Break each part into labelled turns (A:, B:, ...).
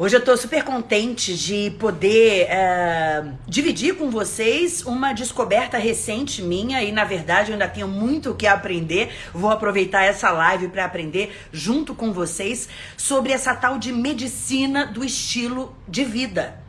A: Hoje eu estou super contente de poder é, dividir com vocês uma descoberta recente minha e, na verdade, eu ainda tenho muito o que aprender. Vou aproveitar essa live para aprender junto com vocês sobre essa tal de medicina do estilo de vida.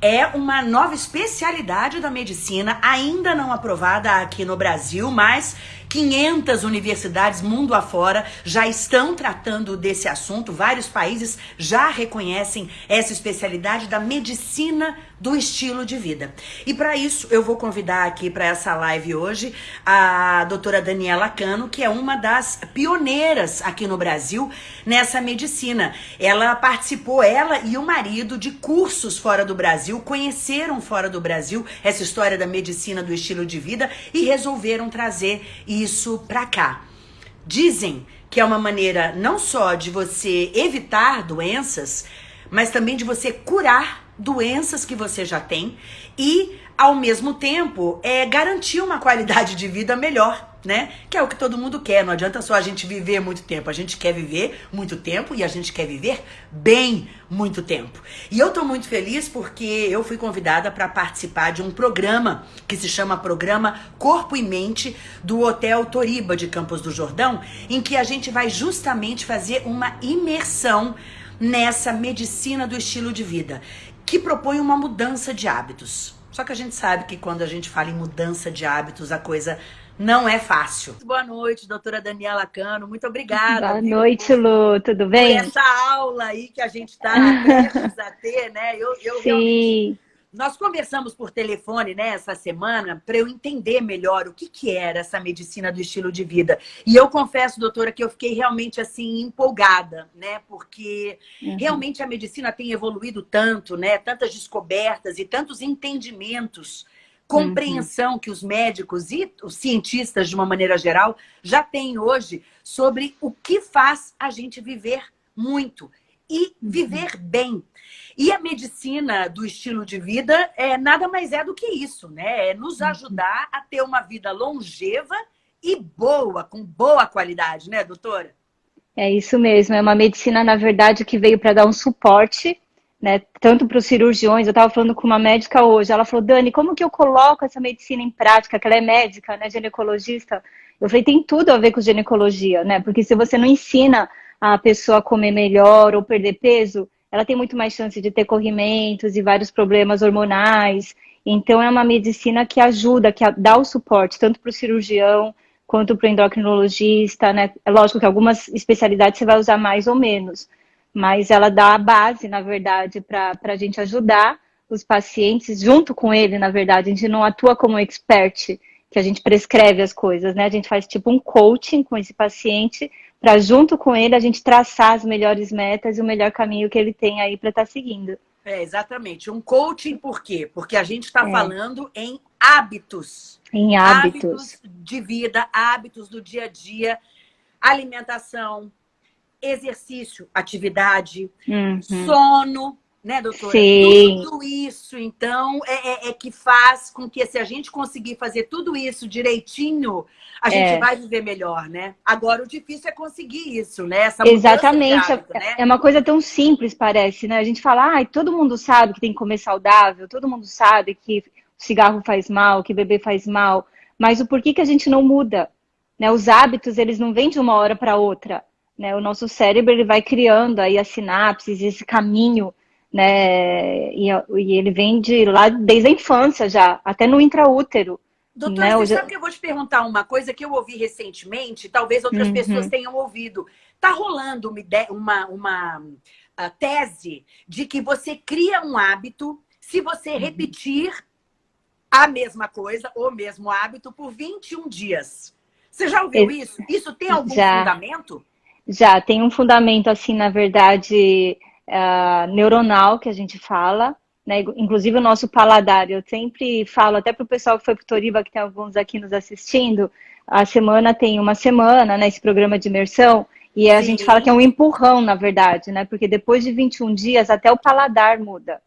A: É uma nova especialidade da medicina, ainda não aprovada aqui no Brasil, mas 500 universidades mundo afora já estão tratando desse assunto. Vários países já reconhecem essa especialidade da medicina do estilo de vida. E para isso, eu vou convidar aqui para essa live hoje a doutora Daniela Cano, que é uma das pioneiras aqui no Brasil nessa medicina. Ela participou, ela e o marido, de cursos fora do Brasil, conheceram fora do Brasil essa história da medicina do estilo de vida e resolveram trazer isso para cá. Dizem que é uma maneira não só de você evitar doenças, mas também de você curar doenças que você já tem e, ao mesmo tempo, é garantir uma qualidade de vida melhor, né? Que é o que todo mundo quer. Não adianta só a gente viver muito tempo. A gente quer viver muito tempo e a gente quer viver bem muito tempo. E eu tô muito feliz porque eu fui convidada para participar de um programa que se chama Programa Corpo e Mente do Hotel Toriba de Campos do Jordão, em que a gente vai justamente fazer uma imersão nessa medicina do estilo de vida que propõe uma mudança de hábitos. Só que a gente sabe que quando a gente fala em mudança de hábitos, a coisa não é fácil. Boa noite, doutora Daniela Cano. Muito obrigada.
B: Boa viu, noite, Lu. Tudo bem?
A: Por essa aula aí que a gente está prestes a ter, né?
B: Eu, eu Sim. Realmente
A: nós conversamos por telefone né, essa semana para eu entender melhor o que, que era essa medicina do estilo de vida. E eu confesso, doutora, que eu fiquei realmente assim empolgada, né? Porque uhum. realmente a medicina tem evoluído tanto, né? Tantas descobertas e tantos entendimentos, compreensão uhum. que os médicos e os cientistas, de uma maneira geral, já têm hoje sobre o que faz a gente viver muito e viver uhum. bem. E a medicina do estilo de vida é nada mais é do que isso, né? É nos uhum. ajudar a ter uma vida longeva e boa, com boa qualidade, né, doutora?
B: É isso mesmo, é uma medicina, na verdade, que veio para dar um suporte, né, tanto para os cirurgiões, eu estava falando com uma médica hoje, ela falou, Dani, como que eu coloco essa medicina em prática, que ela é médica, né, ginecologista, eu falei, tem tudo a ver com ginecologia, né, porque se você não ensina a pessoa comer melhor ou perder peso, ela tem muito mais chance de ter corrimentos e vários problemas hormonais. Então, é uma medicina que ajuda, que dá o suporte, tanto para o cirurgião quanto para o endocrinologista, né? É lógico que algumas especialidades você vai usar mais ou menos, mas ela dá a base, na verdade, para a gente ajudar os pacientes junto com ele, na verdade. A gente não atua como expert, que a gente prescreve as coisas, né? A gente faz tipo um coaching com esse paciente para junto com ele a gente traçar as melhores metas e o melhor caminho que ele tem aí para estar tá seguindo.
A: É, exatamente. Um coaching por quê? Porque a gente está é. falando em hábitos.
B: Em hábitos. Hábitos
A: de vida, hábitos do dia a dia, alimentação, exercício, atividade, uhum. sono, né, doutora?
B: Sim.
A: Tudo isso, então, é, é, é, que faz com que se a gente conseguir fazer tudo isso direitinho, a gente é. vai viver melhor, né? Agora, o difícil é conseguir isso, né?
B: Exatamente. Hábito, né? É uma coisa tão simples, parece, né? A gente fala, ah, todo mundo sabe que tem que comer saudável, todo mundo sabe que cigarro faz mal, que beber faz mal, mas o porquê que a gente não muda? Né? Os hábitos, eles não vêm de uma hora para outra. Né? O nosso cérebro ele vai criando aí as sinapses, esse caminho né? E, e, ele vem de lá desde a infância já, até no intraútero.
A: Doutor, né? você sabe que eu vou te perguntar uma coisa que eu ouvi recentemente, talvez outras uhum. pessoas tenham ouvido. Tá rolando uma, ideia, uma, uma uh, tese de que você cria um hábito se você uhum. repetir a mesma coisa, o mesmo hábito, por 21 dias. Você já ouviu isso? Isso tem algum já, fundamento?
B: Já, tem um fundamento, assim, na verdade, uh, neuronal que a gente fala, né? Inclusive o nosso paladar. Eu sempre falo, até para o pessoal que foi para Toriba, que tem alguns aqui nos assistindo, a semana tem uma semana, né? Esse programa de imersão, e a Sim. gente fala que é um empurrão, na verdade, né? Porque depois de 21 dias, até o paladar muda.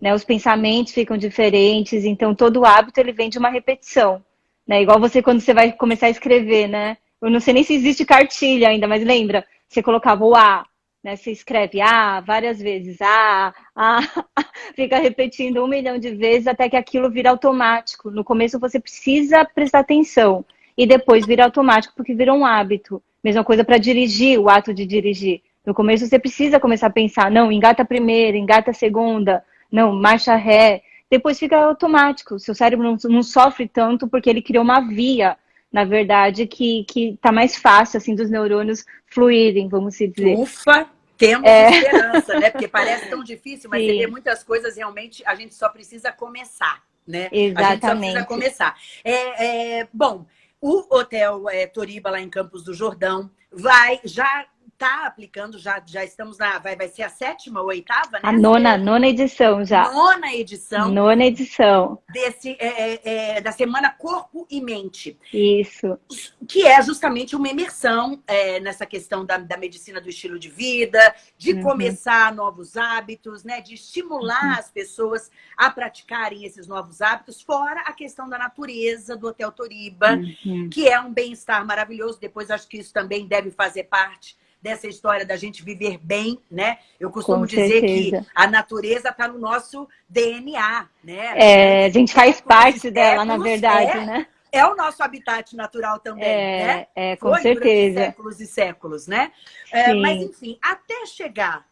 B: Né? Os pensamentos ficam diferentes, então todo hábito ele vem de uma repetição. Né? Igual você quando você vai começar a escrever, né? Eu não sei nem se existe cartilha ainda, mas lembra? Você colocava o A, né? Você escreve A várias vezes, A, A, fica repetindo um milhão de vezes até que aquilo vira automático. No começo você precisa prestar atenção e depois vira automático porque vira um hábito. Mesma coisa para dirigir, o ato de dirigir. No começo você precisa começar a pensar, não, engata a primeira, engata a segunda, não, marcha ré. Depois fica automático. Seu cérebro não, não sofre tanto porque ele criou uma via, na verdade, que, que tá mais fácil, assim, dos neurônios fluírem, vamos dizer.
A: Ufa! Temos é... esperança, né? Porque parece tão difícil, mas tem muitas coisas realmente a gente só precisa começar, né?
B: Exatamente. A gente só precisa
A: começar. É, é, bom, o Hotel é, Toriba, lá em Campos do Jordão, vai, já está aplicando, já, já estamos na. Vai, vai ser a sétima ou oitava, né?
B: A nona, nona edição já.
A: Nona edição.
B: Nona edição.
A: Desse, é, é, é, da semana Corpo e Mente.
B: Isso.
A: Que é justamente uma imersão é, nessa questão da, da medicina do estilo de vida, de uhum. começar novos hábitos, né? De estimular uhum. as pessoas a praticarem esses novos hábitos, fora a questão da natureza do Hotel Toriba, uhum. que é um bem-estar maravilhoso. Depois acho que isso também deve fazer parte dessa história da gente viver bem, né? Eu costumo Com dizer certeza. que a natureza está no nosso DNA, né?
B: É, a gente faz parte dela, na verdade,
A: é,
B: né?
A: É o nosso habitat natural também,
B: é,
A: né?
B: É, com Foi certeza.
A: séculos e séculos, né? É, mas, enfim, até chegar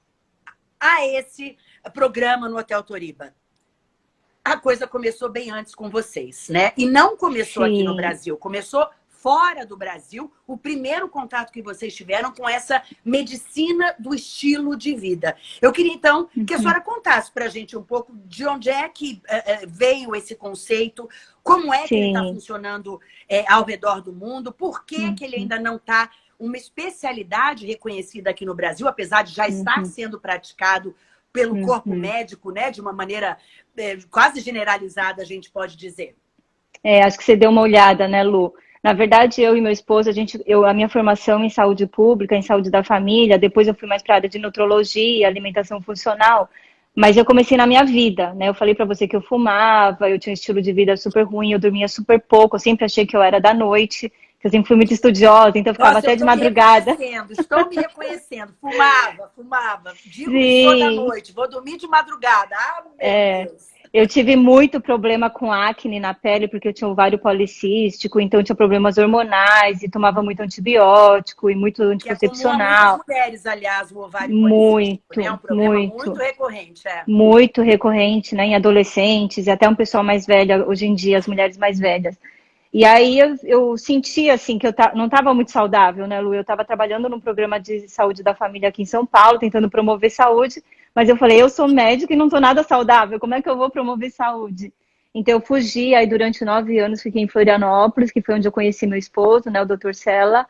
A: a esse programa no Hotel Toriba, a coisa começou bem antes com vocês, né? E não começou Sim. aqui no Brasil, começou fora do Brasil, o primeiro contato que vocês tiveram com essa medicina do estilo de vida. Eu queria, então, que a uhum. senhora contasse para a gente um pouco de onde é que uh, veio esse conceito, como é Sim. que ele está funcionando uh, ao redor do mundo, por que, uhum. que ele ainda não está uma especialidade reconhecida aqui no Brasil, apesar de já estar uhum. sendo praticado pelo uhum. corpo médico, né, de uma maneira quase generalizada, a gente pode dizer.
B: É, acho que você deu uma olhada, né, Lu? Na verdade, eu e meu esposo, a gente, eu, a minha formação em saúde pública, em saúde da família, depois eu fui mais para a área de nutrologia, alimentação funcional, mas eu comecei na minha vida, né? Eu falei para você que eu fumava, eu tinha um estilo de vida super ruim, eu dormia super pouco, eu sempre achei que eu era da noite, que eu sempre fui muito estudiosa, então eu ficava Nossa, até eu de madrugada.
A: Me estou me reconhecendo, fumava, fumava, digo Sim. que sou da noite, vou dormir de madrugada. Ah, meu é. Deus.
B: Eu tive muito problema com acne na pele, porque eu tinha ovário policístico, então tinha problemas hormonais e tomava muito antibiótico e muito anticoncepcional.
A: Que mulheres, aliás, o ovário
B: muito,
A: né? É um problema muito, muito recorrente. É.
B: Muito recorrente, né? Em adolescentes e até um pessoal mais velho, hoje em dia, as mulheres mais velhas. E aí eu, eu senti assim que eu não estava muito saudável, né, Lu? Eu estava trabalhando num programa de saúde da família aqui em São Paulo, tentando promover saúde, mas eu falei, eu sou médica e não estou nada saudável, como é que eu vou promover saúde? Então eu fugi, aí durante nove anos fiquei em Florianópolis, que foi onde eu conheci meu esposo, né, o Dr. Sela,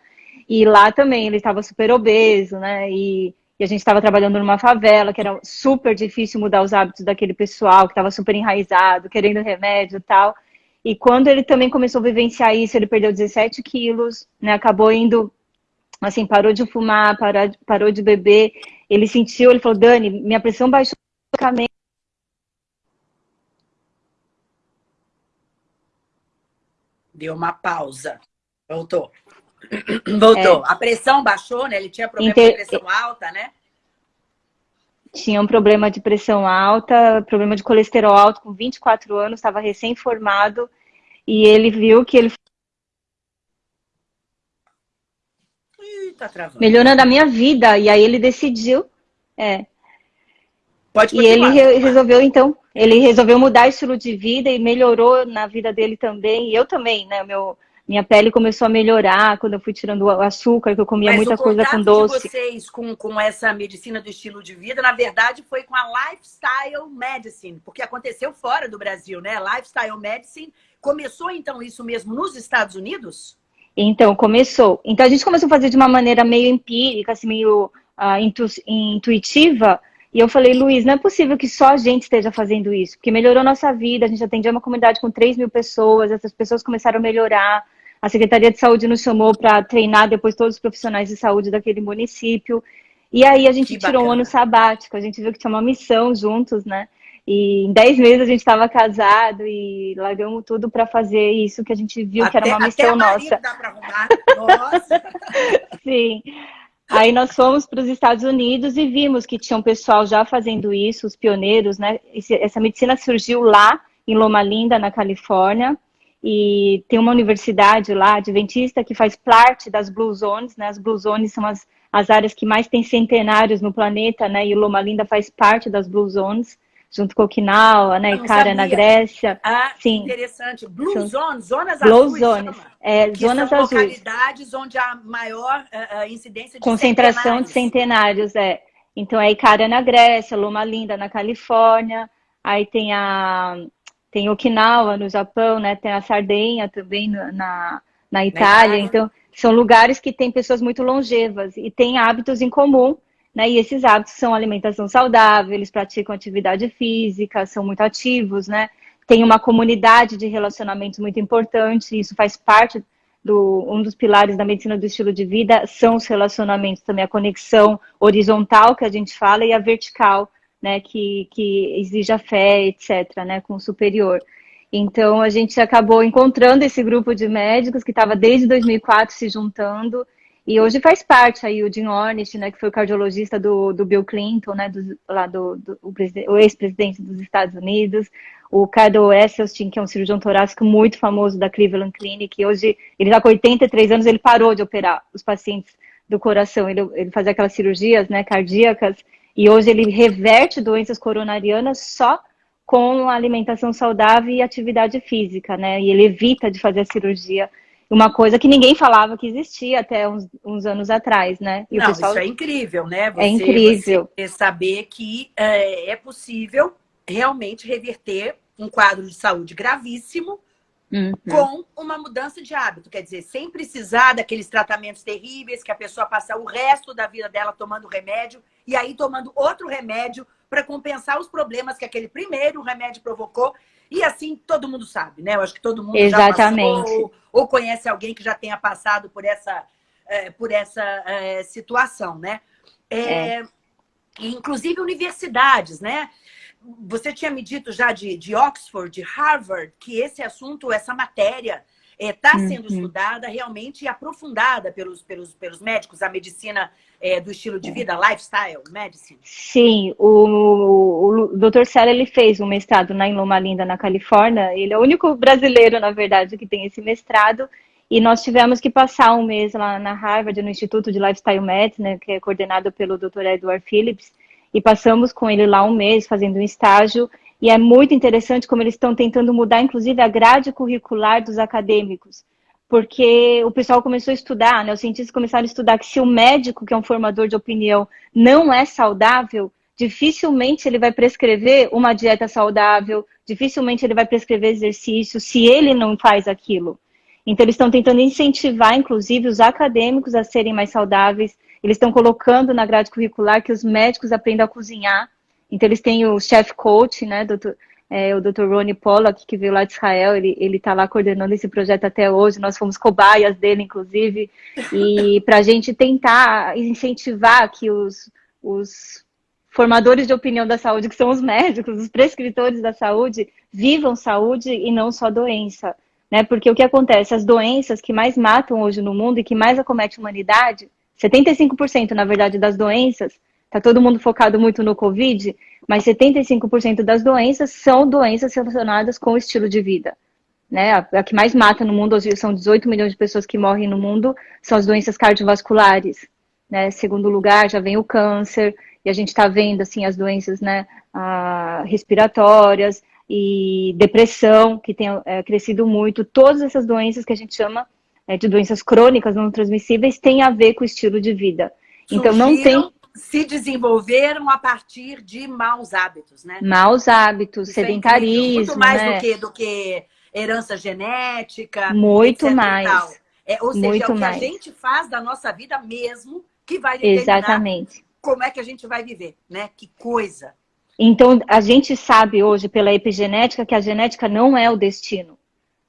B: e lá também ele estava super obeso, né, e, e a gente estava trabalhando numa favela, que era super difícil mudar os hábitos daquele pessoal, que estava super enraizado, querendo remédio e tal. E quando ele também começou a vivenciar isso, ele perdeu 17 quilos, né? Acabou indo, assim, parou de fumar, parou, parou de beber. Ele sentiu, ele falou, Dani, minha pressão baixou
A: Deu uma pausa. Voltou. Voltou. É. A pressão baixou, né? Ele tinha problema Inter... de pressão alta, né?
B: tinha um problema de pressão alta, problema de colesterol alto com 24 anos, estava recém-formado e ele viu que ele
A: tá
B: melhorando a minha vida e aí ele decidiu, é.
A: Pode
B: e ele re resolveu então, ele resolveu mudar o estilo de vida e melhorou na vida dele também. E eu também, né? Meu minha pele começou a melhorar quando eu fui tirando o açúcar, que eu comia Mas muita coisa com doce.
A: de vocês com, com essa medicina do estilo de vida, na verdade, foi com a Lifestyle Medicine, porque aconteceu fora do Brasil, né? Lifestyle Medicine. Começou, então, isso mesmo nos Estados Unidos?
B: Então, começou. Então, a gente começou a fazer de uma maneira meio empírica, assim, meio uh, intu intuitiva, e eu falei, Luiz, não é possível que só a gente esteja fazendo isso, porque melhorou nossa vida, a gente atendia uma comunidade com 3 mil pessoas, essas pessoas começaram a melhorar, a Secretaria de Saúde nos chamou para treinar depois todos os profissionais de saúde daquele município. E aí a gente que tirou bacana. um ano sabático, a gente viu que tinha uma missão juntos, né? E em 10 meses a gente estava casado e largamos tudo para fazer isso que a gente viu até, que era uma missão nossa.
A: Dá pra arrumar. Nossa!
B: Sim. Aí nós fomos para os Estados Unidos e vimos que tinha um pessoal já fazendo isso, os pioneiros, né? Essa medicina surgiu lá em Loma Linda, na Califórnia, e tem uma universidade lá, adventista, que faz parte das Blue Zones, né? As Blue Zones são as, as áreas que mais têm centenários no planeta, né? E Loma Linda faz parte das Blue Zones junto com Okinawa, né, Icara na Grécia.
A: Ah, Sim. interessante. Blue São... Zones, zonas Blue azuis, zones.
B: É, que zonas são azuis.
A: localidades onde há maior uh, incidência de
B: Concentração
A: centenários.
B: de centenários, é. Então, é Icara na Grécia, Loma Linda na Califórnia, aí tem a tem Okinawa no Japão, né, tem a Sardenha também na, na, na Itália. Então, são lugares que têm pessoas muito longevas e têm hábitos em comum né? E esses hábitos são alimentação saudável, eles praticam atividade física, são muito ativos, né? Tem uma comunidade de relacionamentos muito importante, isso faz parte do um dos pilares da medicina do estilo de vida são os relacionamentos também, a conexão horizontal que a gente fala e a vertical, né, que, que exige a fé, etc., né, com o superior. Então, a gente acabou encontrando esse grupo de médicos que estava desde 2004 se juntando e hoje faz parte aí o Jim Ornish, né, que foi o cardiologista do, do Bill Clinton, né, do, lá do, do o, ex-presidente dos Estados Unidos, o Cardo Esselstyn, que é um cirurgião torácico muito famoso da Cleveland Clinic, e hoje ele já com 83 anos, ele parou de operar os pacientes do coração, ele, ele fazia aquelas cirurgias, né, cardíacas, e hoje ele reverte doenças coronarianas só com alimentação saudável e atividade física, né, e ele evita de fazer a cirurgia uma coisa que ninguém falava que existia até uns, uns anos atrás, né?
A: E Não, pessoal... isso é incrível, né?
B: Você, é incrível.
A: Saber que é, é possível realmente reverter um quadro de saúde gravíssimo Uhum. com uma mudança de hábito. Quer dizer, sem precisar daqueles tratamentos terríveis que a pessoa passa o resto da vida dela tomando remédio e aí tomando outro remédio para compensar os problemas que aquele primeiro remédio provocou. E assim todo mundo sabe, né? Eu acho que todo mundo
B: Exatamente. já
A: passou ou, ou conhece alguém que já tenha passado por essa, é, por essa é, situação, né? É, é. Inclusive universidades, né? Você tinha me dito já de, de Oxford, de Harvard, que esse assunto, essa matéria está é, uhum. sendo estudada realmente e aprofundada pelos, pelos, pelos médicos, a medicina é, do estilo de vida, lifestyle medicine?
B: Sim, o, o Dr. Sela, ele fez um mestrado na Loma Linda, na Califórnia. Ele é o único brasileiro, na verdade, que tem esse mestrado. E nós tivemos que passar um mês lá na Harvard, no Instituto de Lifestyle Medicine, né, que é coordenado pelo Dr. Edward Phillips. E passamos com ele lá um mês, fazendo um estágio. E é muito interessante como eles estão tentando mudar, inclusive, a grade curricular dos acadêmicos porque o pessoal começou a estudar, né? Os cientistas começaram a estudar que se o médico, que é um formador de opinião, não é saudável, dificilmente ele vai prescrever uma dieta saudável, dificilmente ele vai prescrever exercício se ele não faz aquilo. Então, eles estão tentando incentivar, inclusive, os acadêmicos a serem mais saudáveis. Eles estão colocando na grade curricular que os médicos aprendam a cozinhar. Então, eles têm o chef coach, né, doutor? é, o Dr. Ronnie Pollack, que veio lá de Israel, ele está lá coordenando esse projeto até hoje, nós fomos cobaias dele, inclusive, e para a gente tentar incentivar que os, os formadores de opinião da saúde, que são os médicos, os prescritores da saúde, vivam saúde e não só doença. Né? Porque o que acontece? As doenças que mais matam hoje no mundo e que mais acomete a humanidade, 75% na verdade das doenças, está todo mundo focado muito no Covid, mas 75% das doenças são doenças relacionadas com o estilo de vida. Né? A, a, que mais mata no mundo, hoje são 18 milhões de pessoas que morrem no mundo, são as doenças cardiovasculares. Né? Segundo lugar, já vem o câncer, e a gente está vendo assim, as doenças né, respiratórias e depressão, que tem é, crescido muito. Todas essas doenças que a gente chama é, de doenças crônicas não transmissíveis têm a ver com o estilo de vida. Então, não tem
A: se desenvolveram a partir de maus hábitos, né?
B: Maus hábitos, Isso é sedentarismo, é
A: Muito mais
B: né?
A: do, que, do que herança genética.
B: Muito mais.
A: É, ou seja,
B: Muito
A: é o que
B: mais.
A: a gente faz da nossa vida mesmo que vai determinar
B: Exatamente.
A: como é que a gente vai viver, né? Que coisa.
B: Então, a gente sabe hoje pela epigenética que a genética não é o destino.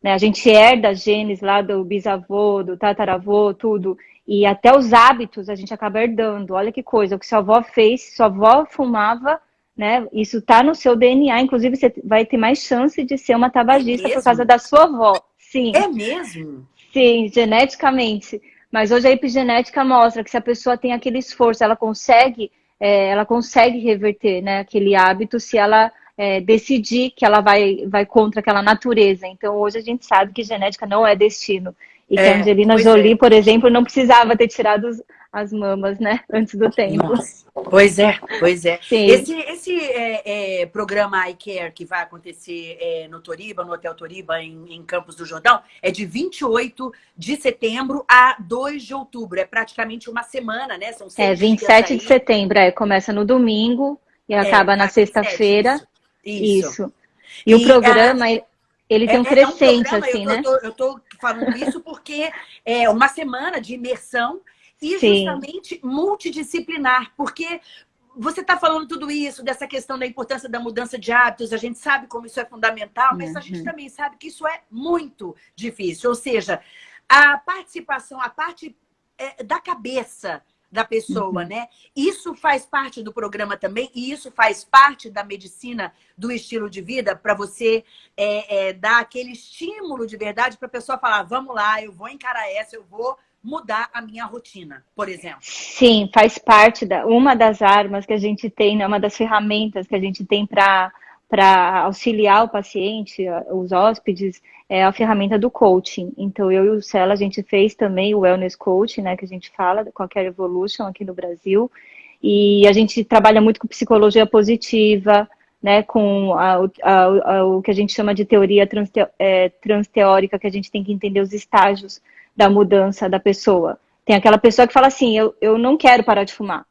B: Né? A gente herda genes lá do bisavô, do tataravô, tudo. E até os hábitos a gente acaba herdando. Olha que coisa, o que sua avó fez, sua avó fumava, né? Isso tá no seu DNA, inclusive você vai ter mais chance de ser uma tabagista é por causa da sua avó. Sim.
A: É mesmo?
B: Sim, geneticamente. Mas hoje a epigenética mostra que se a pessoa tem aquele esforço, ela consegue, é, ela consegue reverter né, aquele hábito se ela é, decidir que ela vai, vai contra aquela natureza. Então, hoje a gente sabe que genética não é destino. E é, que a Angelina Jolie, é. por exemplo, não precisava ter tirado as mamas, né? Antes do tempo. Nossa.
A: Pois é, pois é. Sim. Esse, esse é, é, programa iCare que vai acontecer é, no Toriba, no Hotel Toriba, em, em, Campos do Jordão, é de 28 de setembro a 2 de outubro. É praticamente uma semana, né?
B: São seis É, 27 de setembro, é. Começa no domingo e é, acaba na sexta-feira. Isso. isso. E, e, o programa... A... Ele tem um crescente, é, um programa, assim,
A: eu
B: né?
A: Tô, eu tô falando isso porque é uma semana de imersão e Sim. justamente multidisciplinar, porque você está falando tudo isso, dessa questão da importância da mudança de hábitos, a gente sabe como isso é fundamental, mas uhum. a gente uhum. também sabe que isso é muito difícil. Ou seja, a participação, a parte é, da cabeça da pessoa, uhum. né? Isso faz parte do programa também, e isso faz parte da medicina do estilo de vida, para você é, é, dar aquele estímulo de verdade para a pessoa falar: vamos lá, eu vou encarar essa, eu vou mudar a minha rotina, por exemplo?
B: Sim, faz parte da uma das armas que a gente tem, né, uma das ferramentas que a gente tem para para auxiliar o paciente, os hóspedes, é a ferramenta do coaching. Então, eu e o Cela, a gente fez também o Wellness Coaching, né, que a gente fala, com a Evolution aqui no Brasil. E a gente trabalha muito com psicologia positiva, né, com a, a, a, o que a gente chama de teoria transte, é, transteórica, que a gente tem que entender os estágios da mudança da pessoa. Tem aquela pessoa que fala assim, eu, eu não quero parar de fumar.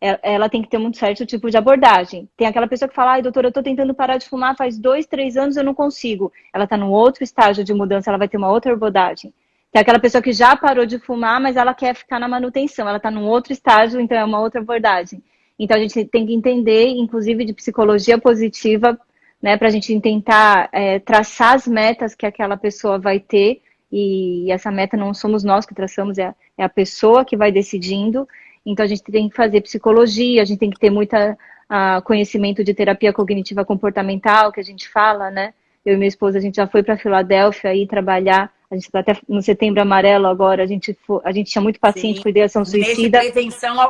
B: É, ela tem que ter um certo tipo de abordagem. Tem aquela pessoa que fala, ai, doutora, eu estou tentando parar de fumar faz dois, três anos, eu não consigo. Ela está num outro estágio de mudança, ela vai ter uma outra abordagem. Tem aquela pessoa que já parou de fumar, mas ela quer ficar na manutenção. Ela está num outro estágio, então é uma outra abordagem. Então a gente tem que entender, inclusive de psicologia positiva, né, para a gente tentar é, traçar as metas que aquela pessoa vai ter e essa meta não somos nós que traçamos, é a, é a pessoa que vai decidindo. Então a gente tem que fazer psicologia, a gente tem que ter muita uh, conhecimento de terapia cognitiva comportamental, que a gente fala, né? Eu e minha esposa, a gente já foi para Filadélfia aí trabalhar. A gente está até no setembro amarelo agora. A gente, foi, a gente tinha muito paciente Sim. com ideação suicida.
A: Nesse prevenção ao,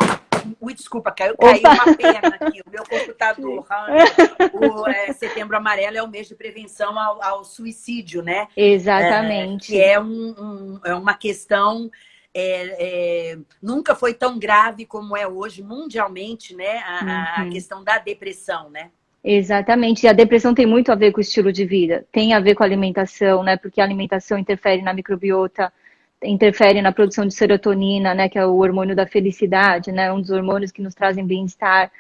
A: Ui, desculpa, caiu, caiu uma perna aqui. O meu computador, o é, setembro amarelo é o mês de prevenção ao, ao suicídio, né?
B: Exatamente.
A: É, que é, um, um, é uma questão é, é, nunca foi tão grave como é hoje mundialmente, né? A, uhum. a, questão da depressão, né?
B: Exatamente. E a depressão tem muito a ver com o estilo de vida, tem a ver com a alimentação, né? Porque a alimentação interfere na microbiota, interfere na produção de serotonina, né, que é o hormônio da felicidade, né, um dos hormônios que nos trazem bem-estar,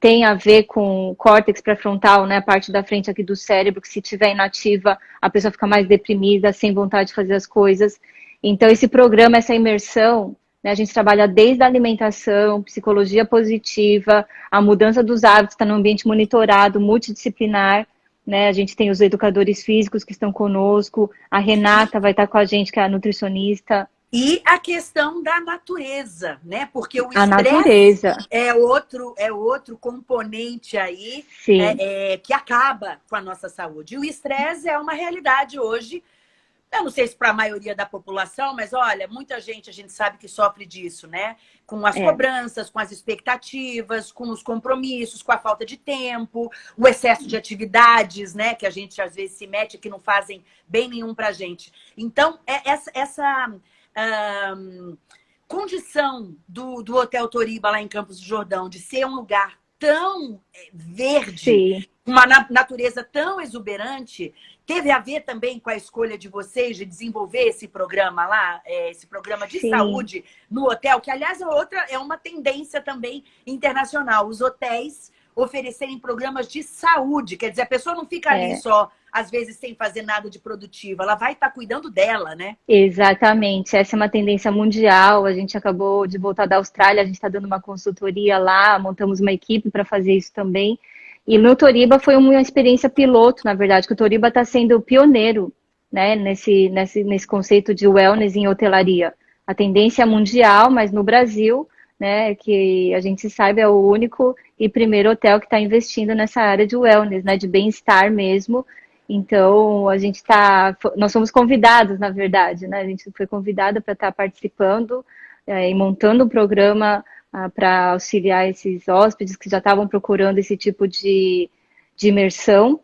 B: tem a ver com o córtex pré-frontal, né, a parte da frente aqui do cérebro, que se tiver inativa, a pessoa fica mais deprimida, sem vontade de fazer as coisas. Então, esse programa, essa imersão, né, a gente trabalha desde a alimentação, psicologia positiva, a mudança dos hábitos, está no ambiente monitorado, multidisciplinar, né? A gente tem os educadores físicos que estão conosco, a Renata vai estar com a gente, que é a nutricionista.
A: E a questão da natureza, né? Porque o
B: estresse
A: é outro, é outro componente aí é, é, que acaba com a nossa saúde. E o estresse é uma realidade hoje eu não sei se para a maioria da população, mas olha, muita gente a gente sabe que sofre disso, né? Com as é. cobranças, com as expectativas, com os compromissos, com a falta de tempo, o excesso de atividades, né? Que a gente às vezes se mete que não fazem bem nenhum para a gente. Então, é essa, essa condição do, do Hotel Toriba lá em Campos do Jordão de ser um lugar tão é, verde, Sim. Uma natureza tão exuberante, Teve a ver também com a escolha de vocês de desenvolver esse programa lá, é, esse programa de Sim. saúde no hotel, que aliás é outra, é uma tendência também internacional. Os hotéis oferecerem programas de saúde, quer dizer, a pessoa não fica é. ali só, às vezes, sem fazer nada de produtivo, ela vai estar tá cuidando dela, né?
B: Exatamente, essa é uma tendência mundial, a gente acabou de voltar da Austrália, a gente está dando uma consultoria lá, montamos uma equipe para fazer isso também, e no Toriba foi uma experiência piloto, na verdade, que o Toriba está sendo pioneiro né, nesse, nesse, nesse conceito de wellness em hotelaria. A tendência é mundial, mas no Brasil, né, que a gente sabe é o único e primeiro hotel que está investindo nessa área de wellness, né, de bem-estar mesmo. Então, a gente está. Nós somos convidados, na verdade, né? A gente foi convidada para estar tá participando é, e montando um programa ah, para auxiliar esses hóspedes que já estavam procurando esse tipo de, de imersão.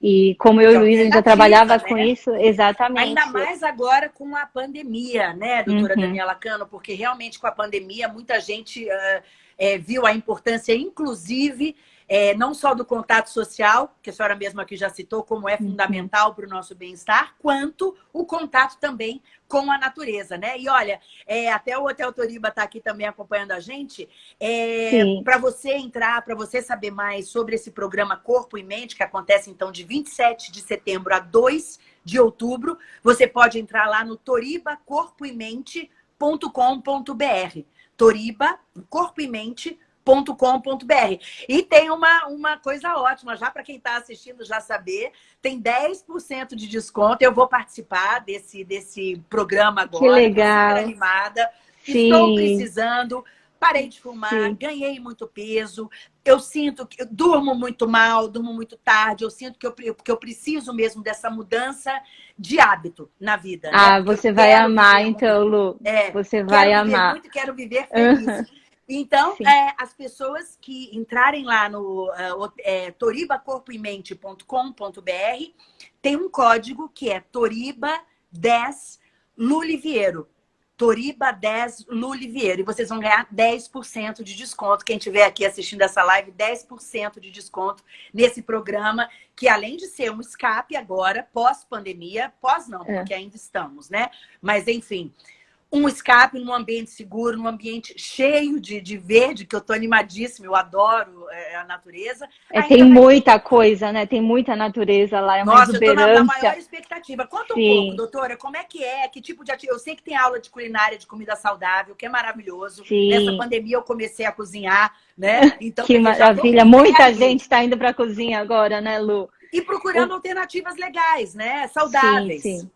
B: E como eu e o Luiz, a gente já trabalhava né? com isso, exatamente.
A: Ainda mais agora com a pandemia, né, doutora uhum. Daniela Cano? Porque realmente com a pandemia muita gente uh, é, viu a importância, inclusive, é, não só do contato social, que a senhora mesma aqui já citou, como é uhum. fundamental para o nosso bem-estar, quanto o contato também com a natureza, né? E olha, é, até o Hotel Toriba está aqui também acompanhando a gente. É, para você entrar, para você saber mais sobre esse programa Corpo e Mente, que acontece então de 27 de setembro a 2 de outubro, você pode entrar lá no toribacorpoemente.com.br. Toriba, Corpo e Mente com.br E tem uma, uma coisa ótima, já para quem está assistindo já saber, tem 10% de desconto. Eu vou participar desse, desse programa agora.
B: Que legal.
A: animada. Sim. Estou precisando. Parei de fumar, Sim. ganhei muito peso. Eu sinto que eu durmo muito mal, durmo muito tarde. Eu sinto que eu, que eu preciso mesmo dessa mudança de hábito na vida.
B: Né? Ah, né? você vai amar, então, Lu. É, você vai amar.
A: Muito, quero viver feliz. Uhum. Então, é, as pessoas que entrarem lá no uh, é, toribacorpoemente.com.br tem um código que é Toriba10 Luliviero. Toriba 10 Luliviero. E vocês vão ganhar 10% de desconto. Quem estiver aqui assistindo essa live, 10% de desconto nesse programa, que além de ser um escape agora, pós-pandemia, pós não, é. porque ainda estamos, né? Mas enfim, um escape num ambiente seguro, num ambiente cheio de, de verde, que eu tô animadíssima, eu adoro é, a natureza.
B: É, tem muita coisa, né? Tem muita natureza lá, é uma Nossa, exuberância. eu tô na, na maior
A: expectativa. Conta um Sim. pouco, doutora, como é que é, que tipo de atividade... Eu sei que tem aula de culinária, de comida saudável, que é maravilhoso. Sim. Nessa pandemia eu comecei a cozinhar, né?
B: Então, que maravilha, muita gente está indo para a cozinha agora, né, Lu?
A: E procurando alternativas legais, né? Saudáveis. Sim, sim.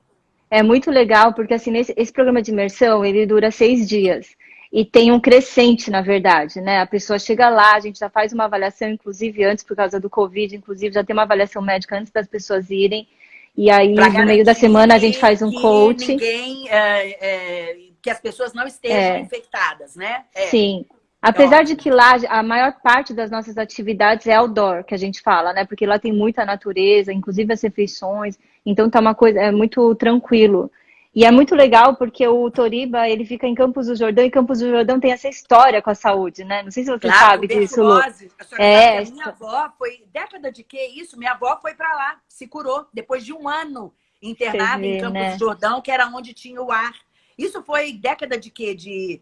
B: É muito legal, porque assim, nesse, esse programa de imersão, ele dura seis dias. E tem um crescente, na verdade, né? A pessoa chega lá, a gente já faz uma avaliação, inclusive antes, por causa do Covid, inclusive já tem uma avaliação médica antes das pessoas irem. E aí, pra no meio da semana, a gente faz um coaching.
A: Ninguém, é, é, que as pessoas não estejam é. infectadas, né?
B: É. Sim. Apesar de que lá a maior parte das nossas atividades é outdoor, que a gente fala, né? Porque lá tem muita natureza, inclusive as refeições. Então tá uma coisa, é muito tranquilo. E é muito legal porque o Toriba, ele fica em Campos do Jordão, e Campos do Jordão tem essa história com a saúde, né? Não sei se você claro, sabe disso, Lu.
A: É, a minha avó foi, década de que isso? Minha avó foi para lá, se curou, depois de um ano internada vê, em Campos né? do Jordão, que era onde tinha o ar. Isso foi década de quê? De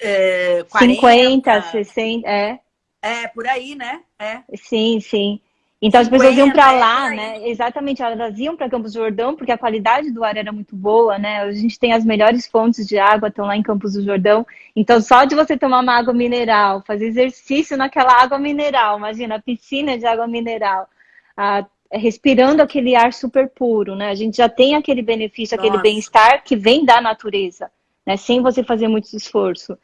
B: é, 40, 50, 60, é.
A: É, por aí, né? É.
B: Sim, sim. Então 50, as pessoas iam para lá, é, né? Exatamente, elas iam para Campos do Jordão porque a qualidade do ar era muito boa, né? A gente tem as melhores fontes de água, estão lá em Campos do Jordão. Então, só de você tomar uma água mineral, fazer exercício naquela água mineral, imagina, a piscina de água mineral, a, respirando aquele ar super puro, né? A gente já tem aquele benefício, Nossa. aquele bem-estar que vem da natureza né? Sem você fazer muito esforço.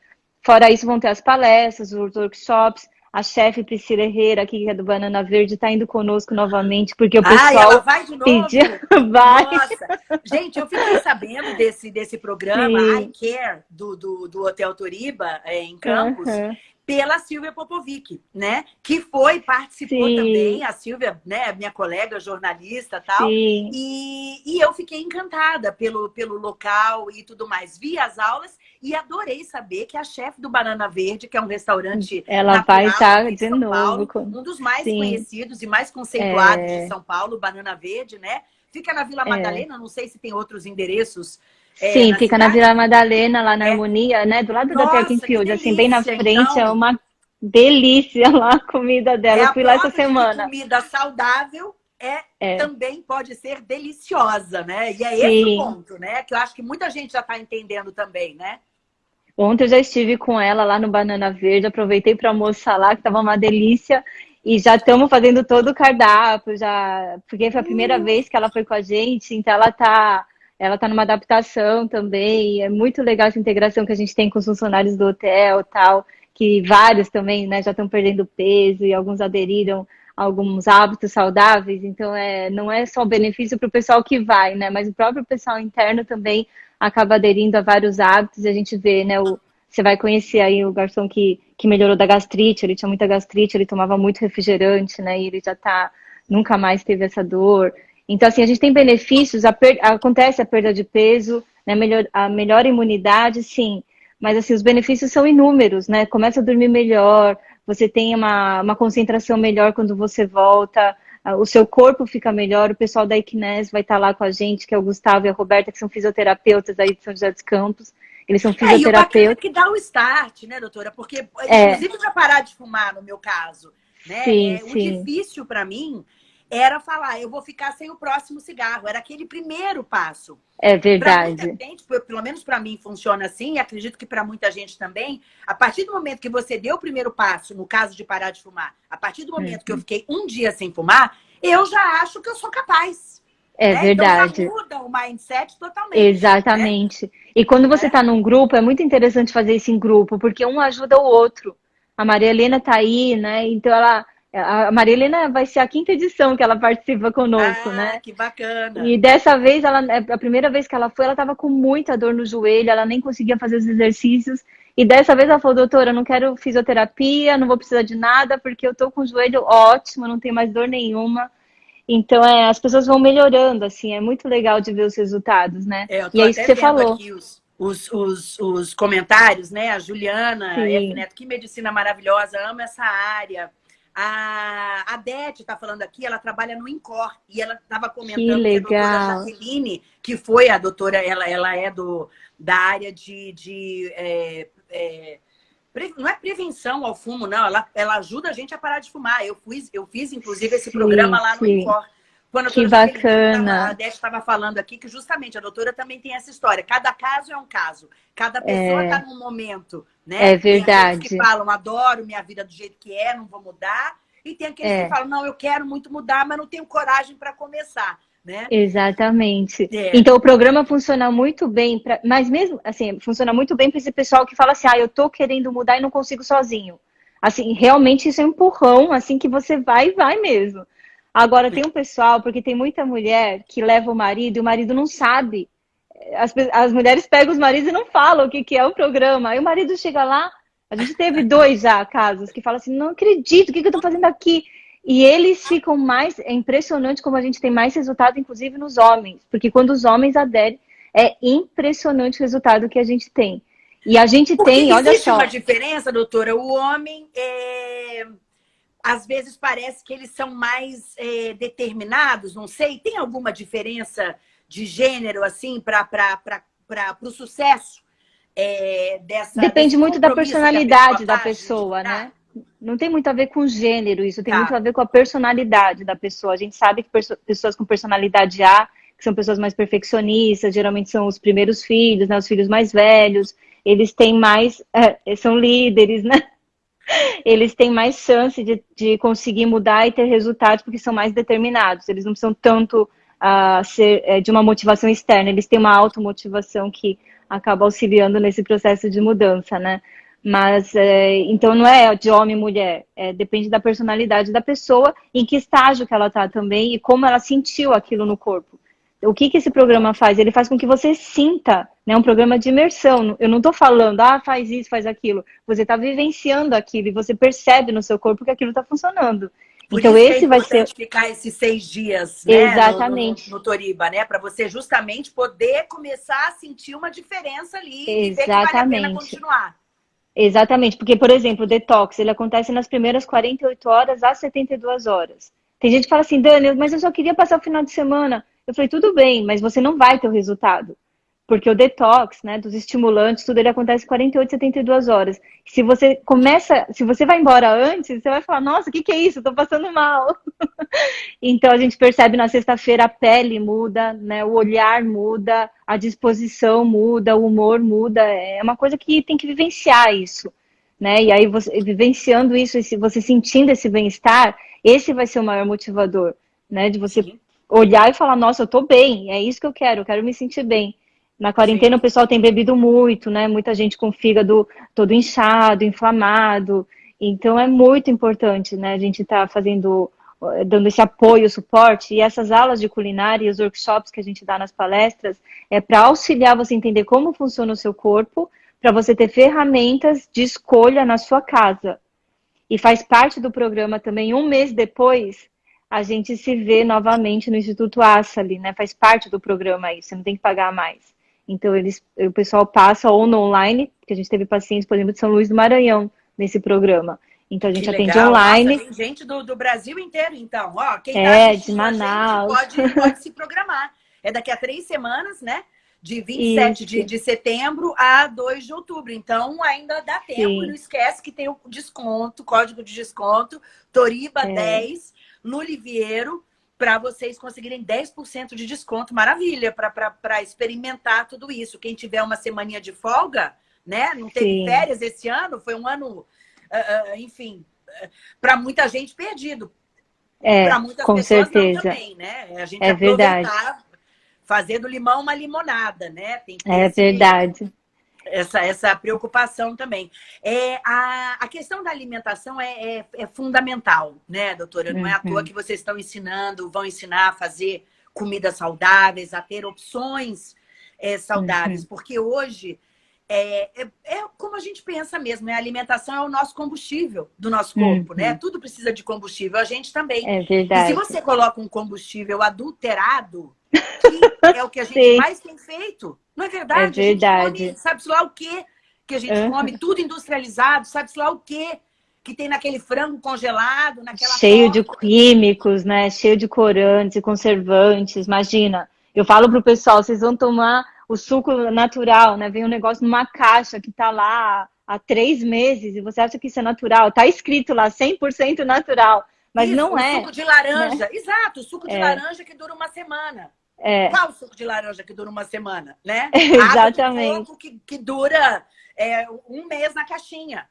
B: Fora isso, vão ter as palestras, os workshops. A chefe Priscila Herrera, aqui que é do Banana Verde, está indo conosco novamente, porque o pessoal. Ah, ela
A: vai de novo? Pediu... vai. Nossa. Gente, eu fiquei sabendo desse, desse programa, Sim. I Care, do, do, do Hotel Toriba, é, em Campos. Uhum pela Silvia Popovic, né? Que foi, participou Sim. também, a Silvia, né, minha colega jornalista tal. Sim. E, e eu fiquei encantada pelo, pelo local e tudo mais. Vi as aulas e adorei saber que a chefe do Banana Verde, que é um restaurante.
B: Ela vai estar de novo.
A: Paulo, um dos mais Sim. conhecidos e mais conceituados é... de São Paulo, Banana Verde, né? Fica na Vila é. Madalena, é. não sei se tem outros endereços
B: é, Sim, fica cidade? na Vila Madalena, lá na é. Harmonia, né? Do lado Nossa, da Parking assim, bem na frente, é então, é uma delícia lá a comida dela. É Eu fui lá essa semana.
A: comida saudável é, é, também pode ser deliciosa, né? E é Sim. esse o ponto, né? Que eu acho que muita gente já está entendendo também, né?
B: Ontem eu já estive com ela lá no Banana Verde, aproveitei para almoçar lá, que estava uma delícia. E já estamos fazendo todo o cardápio, já porque foi a primeira uh. vez que ela foi com a gente, então ela está ela está numa adaptação também. É muito legal essa integração que a gente tem com os funcionários do hotel tal, que vários também né, já estão perdendo peso e alguns aderiram alguns hábitos saudáveis, então é, não é só benefício para o pessoal que vai, né? Mas o próprio pessoal interno também acaba aderindo a vários hábitos, e a gente vê, né? O, você vai conhecer aí o garçom que, que melhorou da gastrite, ele tinha muita gastrite, ele tomava muito refrigerante, né? E ele já tá, nunca mais teve essa dor. Então, assim, a gente tem benefícios, a per, acontece a perda de peso, né? Melhor, a melhor imunidade, sim. Mas, assim, os benefícios são inúmeros, né? Começa a dormir melhor, você tem uma, uma concentração melhor quando você volta, o seu corpo fica melhor, o pessoal da Equines vai estar lá com a gente, que é o Gustavo e a Roberta, que são fisioterapeutas aí de São José dos Campos. Eles são fisioterapeutas. É, e o
A: que dá o start, né, doutora? Porque, é. inclusive, para parar de fumar, no meu caso, né? Sim, é, sim. O difícil para mim era falar, eu vou ficar sem o próximo cigarro. Era aquele primeiro passo.
B: É verdade.
A: Gente, pelo menos para mim funciona assim, e acredito que para muita gente também. A partir do momento que você deu o primeiro passo, no caso de parar de fumar, a partir do momento uhum. que eu uhum. fiquei um dia sem fumar, eu já acho que eu sou capaz.
B: É né? verdade.
A: Então muda o mindset totalmente.
B: Exatamente. Né? E quando você está é. num grupo, é muito interessante fazer isso em grupo, porque um ajuda o outro. A Maria Helena está aí, né? Então ela a Marilena vai ser a quinta edição que ela participa conosco,
A: ah,
B: né?
A: Que bacana.
B: E dessa vez, ela, é, a primeira vez que ela foi, ela estava com muita dor no joelho, ela nem conseguia fazer os exercícios. E dessa vez ela falou, doutora, eu não quero fisioterapia, não vou precisar de nada, porque eu tô com o joelho ótimo, não tenho mais dor nenhuma. Então, é, as pessoas vão melhorando, assim, é muito legal de ver os resultados, né?
A: É, e é isso que você falou. Os, os, os, os, comentários, né? A Juliana. Neto, que medicina maravilhosa, amo essa área. A, a Dete está falando aqui, ela trabalha no INCOR e ela estava comentando que,
B: legal. que a
A: doutora Jaqueline, que foi a doutora, ela, ela é do, da área de. de é, é, não é prevenção ao fumo, não. Ela, ela ajuda a gente a parar de fumar. Eu, fiz, eu fiz, inclusive, esse sim, programa lá no INCOR.
B: Quando que bacana.
A: a Dete estava falando aqui que justamente a doutora também tem essa história. Cada caso é um caso. Cada pessoa está é. num momento, né?
B: É verdade.
A: Tem que falam, adoro minha vida do jeito que é, não vou mudar. E tem aqueles é. que falam, não, eu quero muito mudar, mas não tenho coragem para começar. Né?
B: Exatamente. É. Então o programa funciona muito bem, pra, mas mesmo assim, funciona muito bem para esse pessoal que fala assim, ah, eu tô querendo mudar e não consigo sozinho. Assim, realmente isso é um empurrão, assim que você vai e vai mesmo. Agora, tem um pessoal, porque tem muita mulher que leva o marido e o marido não sabe. As, as mulheres pegam os maridos e não falam o que, que é o programa. Aí o marido chega lá, a gente teve dois já casos que falam assim: não acredito, o que, que eu estou fazendo aqui? E eles ficam mais. É impressionante como a gente tem mais resultado, inclusive nos homens. Porque quando os homens aderem, é impressionante o resultado que a gente tem. E a gente
A: Porque
B: tem, olha só.
A: Existe uma diferença, doutora. O homem é às vezes parece que eles são mais é, determinados, não sei. Tem alguma diferença de gênero, assim, para o sucesso é, dessa.
B: Depende muito da personalidade da pessoa, né? Não tem muito a ver com gênero, isso tem tá. muito a ver com a personalidade da pessoa. A gente sabe que pessoas com personalidade A, que são pessoas mais perfeccionistas, geralmente são os primeiros filhos, né, os filhos mais velhos, eles têm mais, é, são líderes, né? Eles têm mais chance de, de conseguir mudar e ter resultados porque são mais determinados. Eles não precisam tanto uh, ser é, de uma motivação externa, eles têm uma automotivação que acaba auxiliando nesse processo de mudança, né? Mas, é, então, não é de homem e mulher, é, depende da personalidade da pessoa, em que estágio que ela está também e como ela sentiu aquilo no corpo o que, que esse programa faz? Ele faz com que você sinta, né? Um programa de imersão. Eu não estou falando, ah, faz isso, faz aquilo. Você está vivenciando aquilo e você percebe no seu corpo que aquilo está funcionando.
A: Por então é esse é vai ser ficar esses seis dias, né,
B: Exatamente.
A: No, no, no Toriba, né, para você justamente poder começar a sentir uma diferença ali
B: Exatamente.
A: e ver que vale a pena continuar.
B: Exatamente, porque por exemplo, o detox, ele acontece nas primeiras 48 horas às 72 horas. Tem gente que fala assim, Dani, mas eu só queria passar o final de semana. Eu falei, tudo bem, mas você não vai ter o resultado. Porque o detox, né, dos estimulantes, tudo ele acontece 48, 72 horas. Se você começa, se você vai embora antes, você vai falar, nossa, o que, que é isso? Estou passando mal. então a gente percebe na sexta-feira a pele muda, né, o olhar muda, a disposição muda, o humor muda. É uma coisa que tem que vivenciar isso. Né? E aí, você, vivenciando isso, você sentindo esse bem-estar, esse vai ser o maior motivador, né? De você Sim olhar e falar, nossa, eu tô bem, é isso que eu quero, eu quero me sentir bem. Na quarentena Sim. o pessoal tem bebido muito, né? Muita gente com fígado todo inchado, inflamado. Então é muito importante, né? A gente tá fazendo dando esse apoio, suporte, e essas aulas de culinária e os workshops que a gente dá nas palestras é para auxiliar você a entender como funciona o seu corpo, para você ter ferramentas de escolha na sua casa. E faz parte do programa também, um mês depois, a gente se vê novamente no Instituto Assali, né? Faz parte do programa aí, você não tem que pagar mais. Então, eles, o pessoal passa ou no online, porque a gente teve pacientes, por exemplo, de São Luís do Maranhão nesse programa. Então a gente atende online.
A: Nossa, tem gente do, do, Brasil inteiro, então. Ó, quem
B: tá é, de Manaus.
A: Pode, pode se programar. É daqui a três semanas, né? De 27 de, de setembro a 2 de outubro. Então, ainda dá tempo. Sim. Não esquece que tem o desconto, código de desconto, Toriba é. 10, no Liviero, para vocês conseguirem 10% de desconto. Maravilha, para experimentar tudo isso. Quem tiver uma semaninha de folga, né? Não teve Sim. férias esse ano, foi um ano uh, enfim, para muita gente perdido.
B: É, para muitas com pessoas certeza.
A: também, né? A gente
B: é aproveitar,
A: verdade. fazer do limão uma limonada, né?
B: É verdade.
A: Essa, essa preocupação também. É, a, a questão da alimentação é, é, é fundamental, né, doutora? Não uhum. é à toa uhum. que vocês estão ensinando, vão ensinar a fazer comidas saudáveis, a ter opções é, saudáveis, uhum. porque hoje é, é, é, como a gente pensa mesmo, né? A alimentação é o nosso combustível do nosso corpo, né? uhum. né? Tudo precisa de combustível, a gente também.
B: É verdade.
A: E se você coloca um combustível adulterado, que é o que a gente Sim. mais tem feito, não é verdade?
B: É verdade.
A: sabe-se lá o quê que a gente uhum. come, tudo industrializado, sabe-se lá o quê que tem naquele frango congelado, naquela
B: Cheio de químicos, né? Cheio de corantes e conservantes, imagina. Eu falo pro pessoal, vocês vão tomar o suco natural, né? Vem um negócio numa caixa que tá lá há três meses e você acha que isso é natural. Tá escrito lá 100% natural, mas isso, não é.
A: suco de laranja, né? exato, suco de é. laranja que dura uma semana. É. Qual suco de laranja que dura uma semana, né?
B: Exatamente.
A: Água que, que dura é, um mês na caixinha.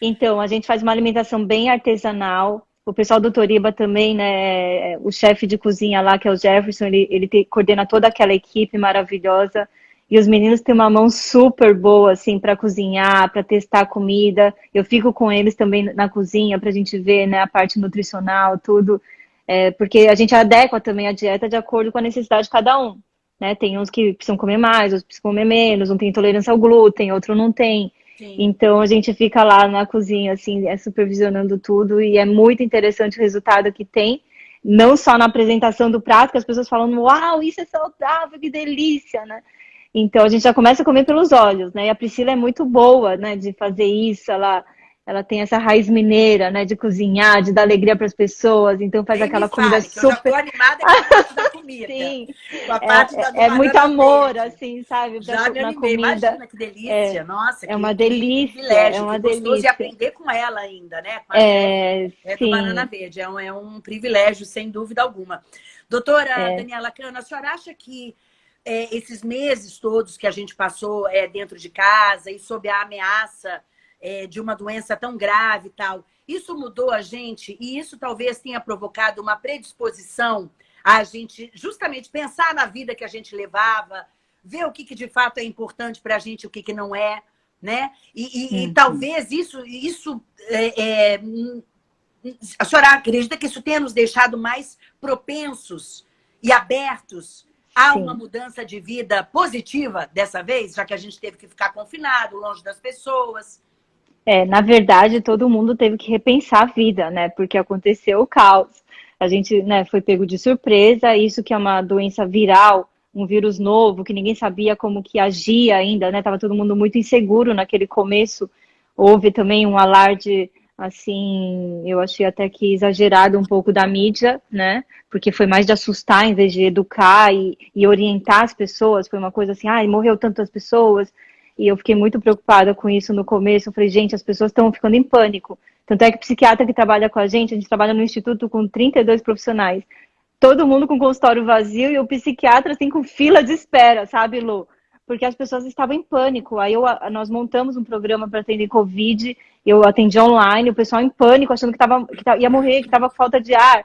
B: Então, a gente faz uma alimentação bem artesanal, o pessoal do Toriba também, né? O chefe de cozinha lá, que é o Jefferson, ele, ele te, coordena toda aquela equipe maravilhosa. E os meninos têm uma mão super boa, assim, para cozinhar, para testar comida. Eu fico com eles também na cozinha para a gente ver, né, a parte nutricional, tudo. É, porque a gente adequa também a dieta de acordo com a necessidade de cada um. Né? Tem uns que precisam comer mais, outros precisam comer menos, um tem intolerância ao glúten, outro não tem. Então a gente fica lá na cozinha, assim, é, supervisionando tudo e é muito interessante o resultado que tem. Não só na apresentação do prato, que as pessoas falam, uau, isso é saudável, que delícia, né? Então a gente já começa a comer pelos olhos, né? E a Priscila é muito boa, né, de fazer isso, ela ela tem essa raiz mineira, né, de cozinhar, de dar alegria para as pessoas, então faz aquela comida super. Eu
A: animada com a parte da comida. Sim.
B: Com a parte é, da é muito amor, assim, sabe?
A: Já me animei. comida. Imagina que delícia. É, Nossa,
B: é uma delícia. É uma delícia.
A: E aprender com ela ainda, né? Com
B: é,
A: é do Banana Verde. É um, é um privilégio, sem dúvida alguma. Doutora é. Daniela Cana, a senhora acha que é, esses meses todos que a gente passou é, dentro de casa e sob a ameaça é, de uma doença tão grave e tal. Isso mudou a gente e isso talvez tenha provocado uma predisposição a gente justamente pensar na vida que a gente levava, ver o que, que de fato é importante para a gente o que, que não é, né? E, e, e talvez isso, isso é, é, a senhora acredita que isso tenha nos deixado mais propensos e abertos a Sim. uma mudança de vida positiva dessa vez, já que a gente teve que ficar confinado, longe das pessoas?
B: É, na verdade, todo mundo teve que repensar a vida, né? Porque aconteceu o caos. A gente né, foi pego de surpresa, isso que é uma doença viral, um vírus novo, que ninguém sabia como que agia ainda, né? Tava todo mundo muito inseguro naquele começo. Houve também um alarde, assim, eu achei até que exagerado um pouco da mídia, né? Porque foi mais de assustar em vez de educar e, e orientar as pessoas. Foi uma coisa assim, ai, morreu tantas pessoas, e eu fiquei muito preocupada com isso no começo. Eu falei, gente, as pessoas estão ficando em pânico. Tanto é que o psiquiatra que trabalha com a gente, a gente trabalha no instituto com 32 profissionais. Todo mundo com consultório vazio e o psiquiatra assim com fila de espera, sabe, Lu? Porque as pessoas estavam em pânico. Aí eu, nós montamos um programa para atender Covid, eu atendi online, o pessoal em pânico, achando que, tava, que ia morrer, que estava com falta de ar.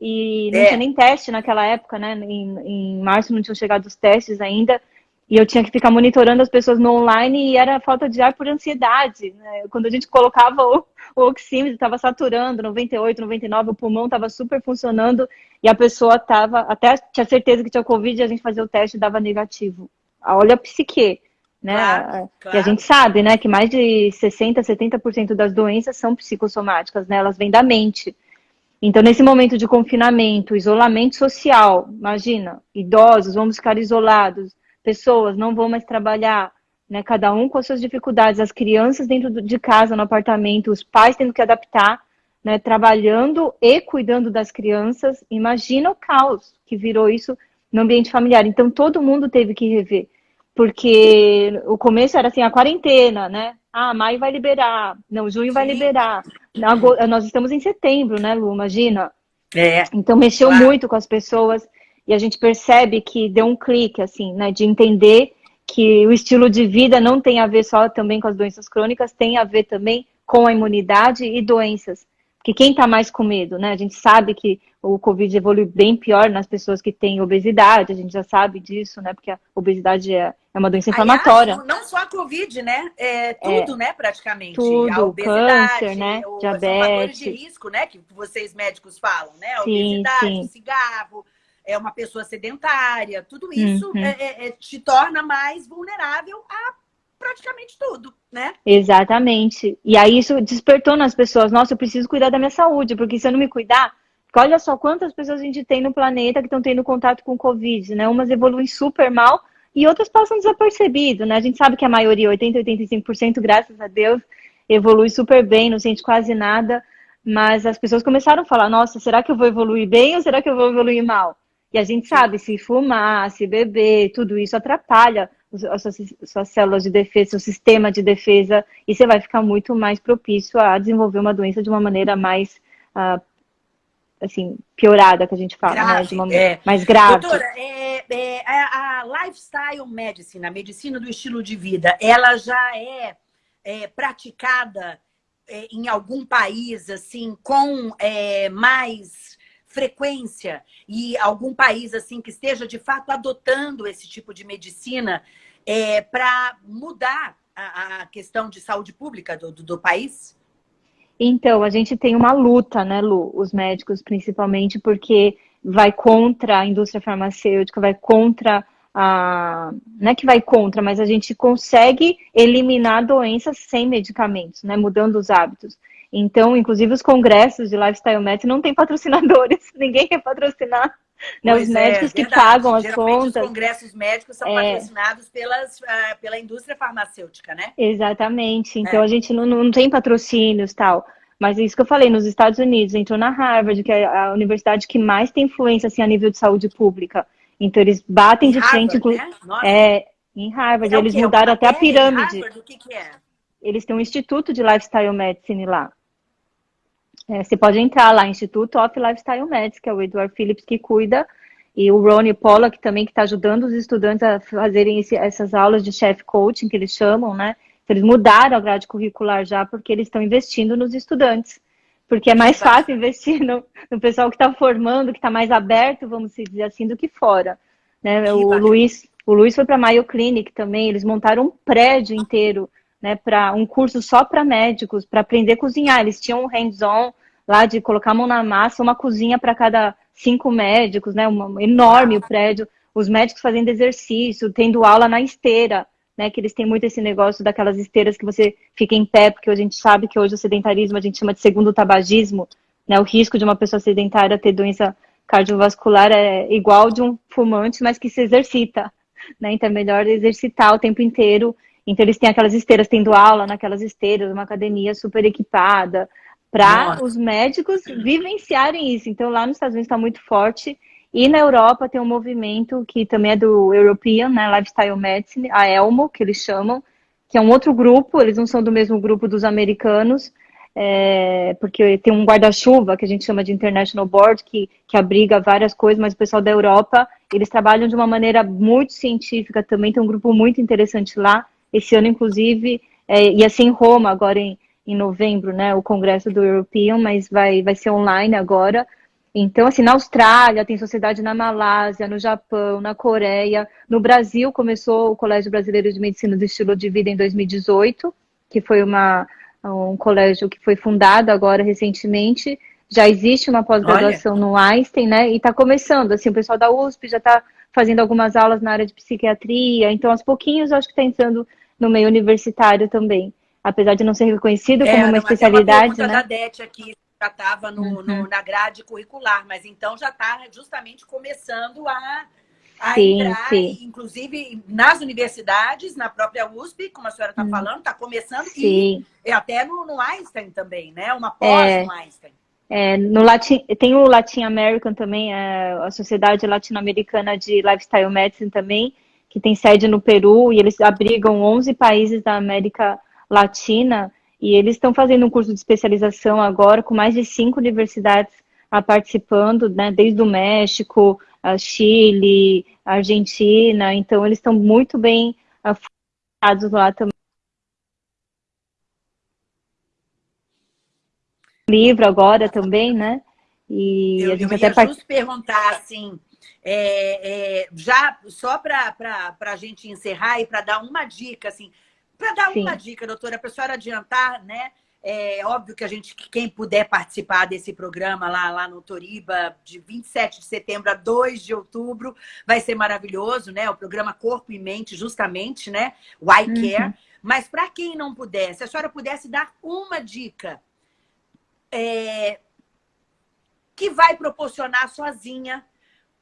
B: E não é. tinha nem teste naquela época, né? Em, em março não tinham chegado os testes ainda. E eu tinha que ficar monitorando as pessoas no online e era falta de ar por ansiedade. Né? Quando a gente colocava o, o oxímetro, estava saturando, 98, 99, o pulmão estava super funcionando e a pessoa estava, até tinha certeza que tinha Covid e a gente fazia o teste e dava negativo. Olha a psique, né? Claro, claro. E a gente sabe, né, que mais de 60, 70% das doenças são psicossomáticas, né? Elas vêm da mente. Então, nesse momento de confinamento, isolamento social, imagina, idosos, vamos ficar isolados, pessoas não vão mais trabalhar, né? Cada um com as suas dificuldades, as crianças dentro de casa, no apartamento, os pais tendo que adaptar, né? Trabalhando e cuidando das crianças. Imagina o caos que virou isso no ambiente familiar. Então todo mundo teve que rever, porque o começo era assim a quarentena, né? Ah, maio vai liberar, não, junho Sim. vai liberar. Nós estamos em setembro, né, Lu? Imagina. É. Então mexeu claro. muito com as pessoas e a gente percebe que deu um clique, assim, né, de entender que o estilo de vida não tem a ver só também com as doenças crônicas, tem a ver também com a imunidade e doenças. Porque quem está mais com medo, né? A gente sabe que o Covid evolui bem pior nas pessoas que têm obesidade, a gente já sabe disso, né? Porque a obesidade é, é uma doença inflamatória.
A: Aliás, não só a Covid, né? É tudo, é, né, praticamente.
B: Tudo, a obesidade, câncer, né? O, Diabetes.
A: de risco, né? Que vocês médicos falam, né? A sim, obesidade, sim. cigarro, é uma pessoa sedentária, tudo isso uhum. é, é, te torna mais vulnerável a praticamente tudo, né?
B: Exatamente. E aí isso despertou nas pessoas, nossa, eu preciso cuidar da minha saúde, porque se eu não me cuidar, olha só quantas pessoas a gente tem no planeta que estão tendo contato com o Covid, né? Umas evoluem super mal e outras passam desapercebido, né? A gente sabe que a maioria, 80, 85%, graças a Deus, evolui super bem, não sente quase nada, mas as pessoas começaram a falar, nossa, será que eu vou evoluir bem ou será que eu vou evoluir mal? E a gente sabe, se fumar, se beber, tudo isso atrapalha as suas, suas células de defesa, seu sistema de defesa, e você vai ficar muito mais propício a desenvolver uma doença de uma maneira mais, uh, assim, piorada, que a gente fala, grave, né? De uma é. mais grave.
A: Doutora, é, é, a, a, lifestyle medicine, a medicina do estilo de vida, ela já é, é praticada é, em algum país, assim, com é, mais frequência e algum país assim que esteja de fato adotando esse tipo de medicina é, para mudar a, a, questão de saúde pública do, do, do, país?
B: Então, a gente tem uma luta, né, Lu? Os médicos, principalmente, porque vai contra a indústria farmacêutica, vai contra a. Não é que vai contra, mas a gente consegue eliminar doenças sem medicamentos, né? Mudando os hábitos. Então, inclusive, os congressos de Lifestyle Medicine não tem patrocinadores, ninguém quer patrocinar. Né, os é, médicos é, que pagam as contas.
A: Os congressos médicos são é. patrocinados pelas, uh, pela indústria farmacêutica, né?
B: Exatamente. Então, é. a gente não, não tem patrocínios tal. Mas é isso que eu falei, nos Estados Unidos, entrou na Harvard, que é a universidade que mais tem influência assim, a nível de saúde pública. Então, eles batem em de Harvard, frente. Né? É, em Harvard, é eles mudaram até a pirâmide.
A: Harvard, o que, que é?
B: Eles têm um instituto de lifestyle medicine lá. É, você pode entrar lá, Instituto of Lifestyle Medicine, que é o Edward Phillips que cuida, e o Ronnie Pollack também, que está ajudando os estudantes a fazerem esse, essas aulas de chef coaching, que eles chamam, né? Eles mudaram a grade curricular já, porque eles estão investindo nos estudantes. Porque é mais fácil investir no, no pessoal que está formando, que está mais aberto, vamos dizer assim, do que fora. Né? O, Luiz, o Luiz foi para a Mayo Clinic também, eles montaram um prédio inteiro né, para um curso só para médicos, para aprender a cozinhar. Eles tinham um hands-on lá de colocar a mão na massa, uma cozinha para cada cinco médicos, né, um enorme o prédio, os médicos fazendo exercício, tendo aula na esteira, né, que eles têm muito esse negócio daquelas esteiras que você fica em pé, porque a gente sabe que hoje o sedentarismo a gente chama de segundo tabagismo, né, o risco de uma pessoa sedentária ter doença cardiovascular é igual de um fumante, mas que se exercita, né, então é melhor exercitar o tempo inteiro então, eles têm aquelas esteiras, tendo aula naquelas esteiras, uma academia super equipada, para os médicos vivenciarem isso. Então, lá nos Estados Unidos está muito forte. E na Europa tem um movimento que também é do European, né, Lifestyle Medicine, a ELMO, que eles chamam, que é um outro grupo, eles não são do mesmo grupo dos americanos, é, porque tem um guarda-chuva que a gente chama de International Board, que, que abriga várias coisas, mas o pessoal da Europa, eles trabalham de uma maneira muito científica também, tem um grupo muito interessante lá, esse ano, inclusive, é, ia ser em Roma, agora em, em novembro, né? O congresso do European, mas vai, vai ser online agora. Então, assim, na Austrália tem sociedade na Malásia, no Japão, na Coreia. No Brasil, começou o Colégio Brasileiro de Medicina do Estilo de Vida em 2018, que foi uma, um colégio que foi fundado agora recentemente. Já existe uma pós-graduação no Einstein, né? E está começando, assim, o pessoal da USP já está fazendo algumas aulas na área de psiquiatria. Então, aos pouquinhos, eu acho que está entrando no meio universitário também. Apesar de não ser reconhecido é, como uma especialidade,
A: uma
B: né?
A: da DET aqui já estava uhum. na grade curricular, mas então já está justamente começando a, a sim, entrar, sim. inclusive nas universidades, na própria USP, como a senhora está uhum. falando, está começando, sim. e até no, no, Einstein também, né? Uma pós é, no Einstein.
B: É, no Latin, tem o Latin American também, é, a Sociedade Latino-Americana de Lifestyle Medicine também, que tem sede no Peru, e eles abrigam 11 países da América Latina, e eles estão fazendo um curso de especialização agora com mais de cinco universidades a participando, né, desde o México, a Chile, a Argentina. Então, eles estão muito bem focados lá também. Livro agora também, né?
A: E eu, a gente eu até ia part... perguntar assim, é, é, já só para a gente encerrar e para dar uma dica, assim, para dar Sim. uma dica, doutora, para a senhora adiantar, né? É óbvio que a gente, quem puder participar desse programa lá, lá no Toriba, de 27 de setembro a 2 de outubro, vai ser maravilhoso, né? O programa Corpo e Mente, justamente, né? O I Care. Uhum. Mas para quem não puder, se a senhora pudesse dar uma dica é, que vai proporcionar sozinha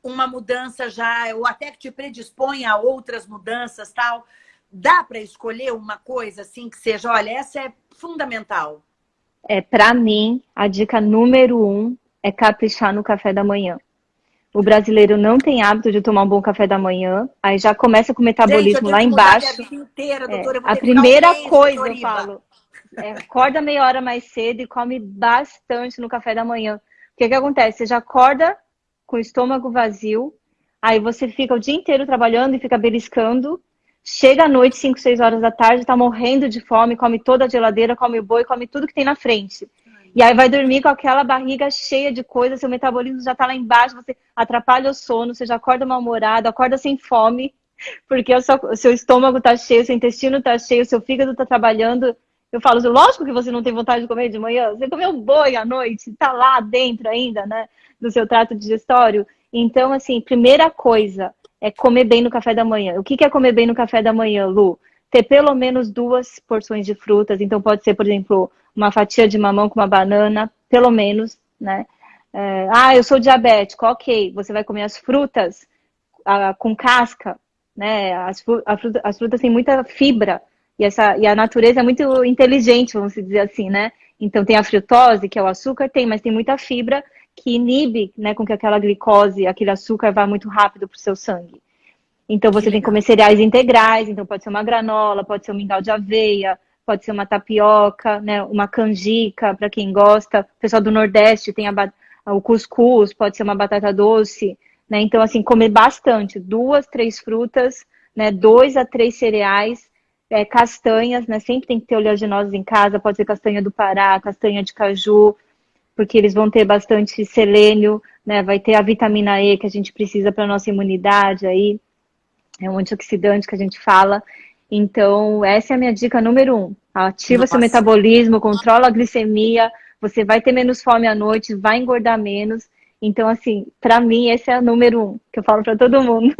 A: uma mudança já, ou até que te predispõe a outras mudanças, tal Dá para escolher uma coisa assim que seja, olha, essa é fundamental?
B: É, para mim, a dica número um é caprichar no café da manhã. O brasileiro não tem hábito de tomar um bom café da manhã, aí já começa com o metabolismo Gente, lá embaixo. A, inteira, doutora, é, a primeira um coisa, eu falo, é, acorda meia hora mais cedo e come bastante no café da manhã. O que, que acontece? Você já acorda com o estômago vazio, aí você fica o dia inteiro trabalhando e fica beliscando, Chega à noite, 5, 6 horas da tarde, tá morrendo de fome, come toda a geladeira, come o boi, come tudo que tem na frente. E aí vai dormir com aquela barriga cheia de coisa, seu metabolismo já tá lá embaixo, você atrapalha o sono, você já acorda mal-humorado, acorda sem fome, porque o seu, estômago tá cheio, seu intestino tá cheio, seu fígado tá trabalhando. Eu falo, lógico que você não tem vontade de comer de manhã, você comeu boi à noite, tá lá dentro ainda, né, do seu trato digestório. Então, assim, primeira coisa, é comer bem no café da manhã. O que é comer bem no café da manhã, Lu? Ter pelo menos duas porções de frutas. Então, pode ser, por exemplo, uma fatia de mamão com uma banana, pelo menos, né? É, ah, eu sou diabético, ok. Você vai comer as frutas ah, com casca, né? As, as frutas têm muita fibra e, essa, e a natureza é muito inteligente, vamos dizer assim, né? Então, tem a frutose, que é o açúcar, tem, mas tem muita fibra que inibe né, com que aquela glicose, aquele açúcar vá muito rápido para o seu sangue. Então você que tem que comer cereais integrais, então pode ser uma granola, pode ser um mingau de aveia, pode ser uma tapioca, né, uma canjica, para quem gosta. O pessoal do Nordeste tem a, o cuscuz, pode ser uma batata doce, né? Então, assim, comer bastante, duas, três frutas, né, dois a três cereais, é, castanhas, né? Sempre tem que ter oleaginosas em casa, pode ser castanha do Pará, castanha de caju, porque eles vão ter bastante selênio, né? Vai ter a vitamina E que a gente precisa para nossa imunidade aí. É um antioxidante que a gente fala. Então, essa é a minha dica número um. Ativa Nossa. seu metabolismo, controla a glicemia, você vai ter menos fome à noite, vai engordar menos. Então, assim, para mim, esse é o número um que eu falo para todo mundo.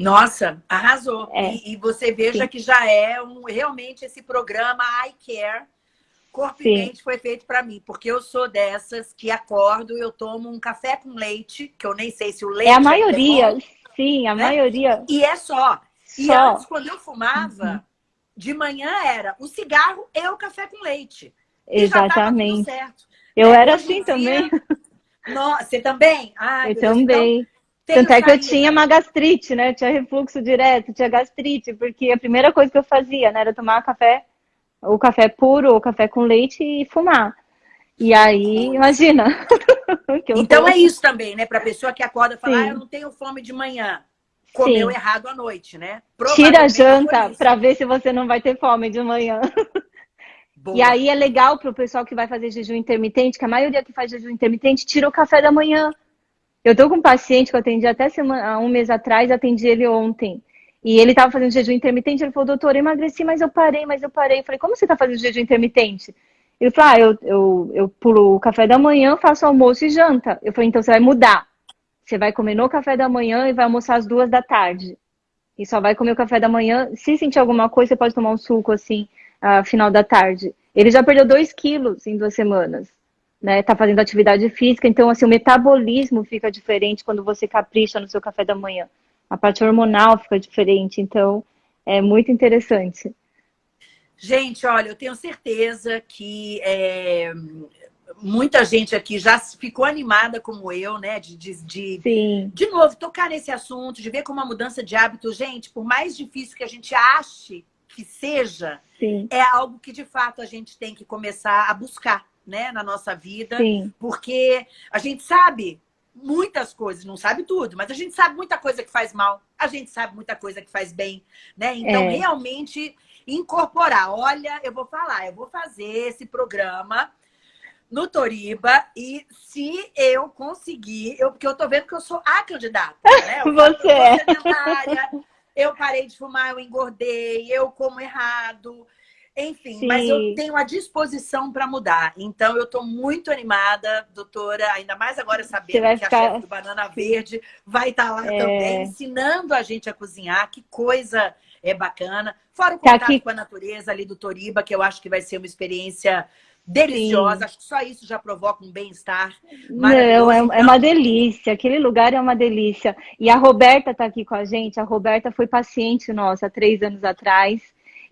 A: Nossa, arrasou. É. E, e, você veja Sim. que já é um, realmente esse programa I Care Corpo Sim. e mente foi feito para mim, porque eu sou dessas que acordo, eu tomo um café com leite, que eu nem sei se o leite.
B: É a maioria, é sim, a né? maioria.
A: E é só. só. E antes, quando eu fumava, uhum. de manhã era o cigarro e o café com leite.
B: Exatamente. Eu é, era assim dia... também.
A: Nossa, você também? Ai,
B: eu também. Então, Tanto é que eu tinha uma gastrite, né? Eu tinha refluxo direto, tinha gastrite, porque a primeira coisa que eu fazia, né, era tomar café o café puro, ou café com leite e fumar. E aí, imagina.
A: então é isso também, né? Para pessoa que acorda e fala, ah, eu não tenho fome de manhã. Comeu Sim. errado à noite, né?
B: Tira a janta para ver se você não vai ter fome de manhã. Boa. E aí é legal para o pessoal que vai fazer jejum intermitente, que a maioria que faz jejum intermitente tira o café da manhã. Eu tô com um paciente que eu atendi até semana, um mês atrás, atendi ele ontem. E ele estava fazendo jejum intermitente, ele falou, doutor, eu emagreci, mas eu parei, mas eu parei. Eu falei, como você está fazendo jejum intermitente? Ele falou, ah, eu, eu, eu pulo o café da manhã, faço almoço e janta. Eu falei, então você vai mudar. Você vai comer no café da manhã e vai almoçar às duas da tarde. E só vai comer o café da manhã. Se sentir alguma coisa, você pode tomar um suco assim, uh, final da tarde. Ele já perdeu dois quilos em duas semanas. Né, tá fazendo atividade física, então assim, o metabolismo fica diferente quando você capricha no seu café da manhã. A parte hormonal fica diferente, então é muito interessante.
A: Gente, olha, eu tenho certeza que é, muita gente aqui já ficou animada como eu, né? De, de, de, de, novo, tocar nesse assunto, de ver como a mudança de hábito, gente, por mais difícil que a gente ache que seja, Sim. é algo que de fato a gente tem que começar a buscar, né, na nossa vida, Sim. porque a gente sabe muitas coisas, não sabe tudo, mas a gente sabe muita coisa que faz mal, a gente sabe muita coisa que faz bem, né? Então, é. realmente incorporar. Olha, eu vou falar, eu vou fazer esse programa no Toriba e se eu conseguir, eu, porque eu tô vendo que eu sou a candidata, né?
B: Eu Você é.
A: Eu parei de fumar, eu engordei, eu como errado, enfim, Sim. mas eu tenho a disposição para mudar. Então, eu estou muito animada, doutora, ainda mais agora sabendo que ficar... a chefe do Banana Verde vai estar tá lá é... também, ensinando a gente a cozinhar. Que coisa é bacana. Fora o tá contato aqui... com a natureza ali do Toriba, que eu acho que vai ser uma experiência deliciosa. Sim. Acho que só isso já provoca um bem-estar.
B: Não, é, é, uma delícia. Aquele lugar é uma delícia. E a Roberta está aqui com a gente. A Roberta foi paciente nossa há três anos atrás.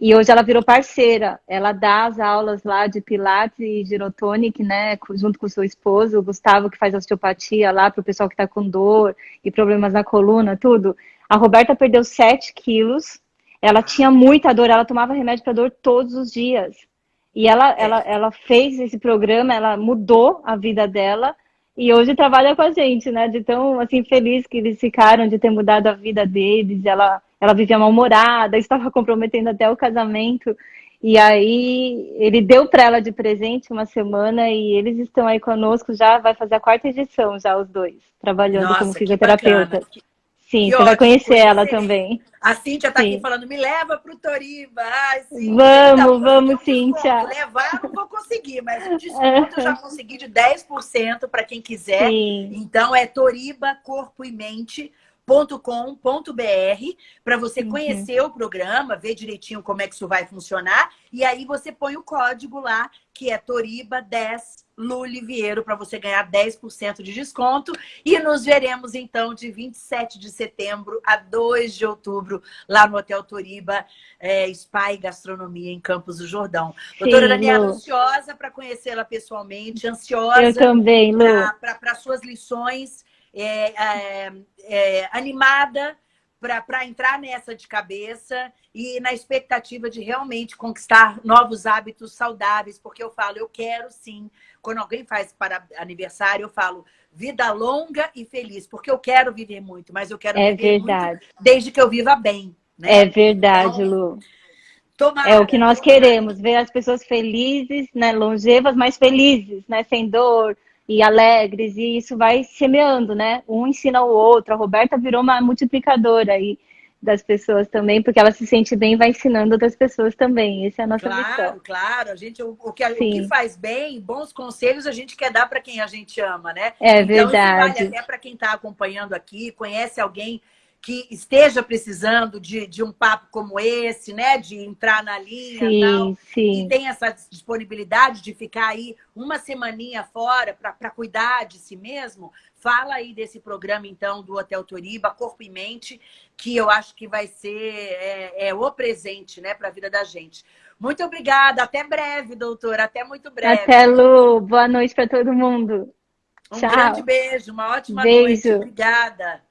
B: E hoje ela virou parceira. Ela dá as aulas lá de Pilates e Girotonic, né? Junto com o seu esposo, o Gustavo, que faz osteopatia lá para o pessoal que está com dor e problemas na coluna, tudo. A Roberta perdeu 7 quilos. Ela tinha muita dor, ela tomava remédio para dor todos os dias. E ela, ela, ela fez esse programa, ela mudou a vida dela e hoje trabalha com a gente, né? De tão assim feliz que eles ficaram de ter mudado a vida deles. Ela ela vivia mal-humorada, estava comprometendo até o casamento. E aí ele deu para ela de presente uma semana e eles estão aí conosco já, vai fazer a quarta edição já os dois, trabalhando Nossa, como fisioterapeuta. Sim, que você ótimo, vai conhecer ela também.
A: A Cíntia está aqui falando, me leva para o Toriba. Ai,
B: Cíntia, vamos, tá, vamos, Cíntia.
A: Levar não vou conseguir, mas o desconto eu já consegui de 10% para quem quiser. Sim. Então é Toriba Corpo e Mente com.br para você uhum. conhecer o programa, ver direitinho como é que isso vai funcionar. E aí você põe o código lá, que é Toriba10 Luliviero, para você ganhar 10% de desconto. E nos veremos, então, de 27 de setembro a 2 de outubro, lá no Hotel Toriba, é, Spa e Gastronomia, em Campos do Jordão. Sim, Doutora Daniela, Lu. ansiosa para conhecê-la pessoalmente, ansiosa para suas lições é, é, é, animada para entrar nessa de cabeça e na expectativa de realmente conquistar novos hábitos saudáveis, porque eu falo, eu quero sim, quando alguém faz para aniversário, eu falo vida longa e feliz, porque eu quero viver muito, mas eu quero
B: é
A: viver
B: verdade.
A: muito desde que eu viva bem.
B: Né? É verdade, então, Lu. Tomara, é o que nós tomara. queremos, ver as pessoas felizes, né, longevas, mas felizes, né, sem dor, e alegres, e isso vai semeando, né? Um ensina o outro. A Roberta virou uma multiplicadora aí das pessoas também, porque ela se sente bem e vai ensinando outras pessoas também. Essa é a nossa
A: claro,
B: missão.
A: Claro, claro. A gente, o, o, que, o que faz bem, bons conselhos, a gente quer dar para quem a gente ama, né?
B: É então, verdade.
A: Isso vale até para quem está acompanhando aqui, conhece alguém que esteja precisando de, de um papo como esse, né? De entrar na linha sim, tal, sim. e tem essa disponibilidade de ficar aí uma semaninha fora para cuidar de si mesmo, fala aí desse programa, então, do Hotel Toriba, Corpo e Mente, que eu acho que vai ser é, é o presente, né, para a vida da gente. Muito obrigada, até breve, doutora, até muito breve.
B: Até, Lu, boa noite para todo mundo.
A: Um Tchau. grande beijo, uma ótima beijo. noite. Obrigada.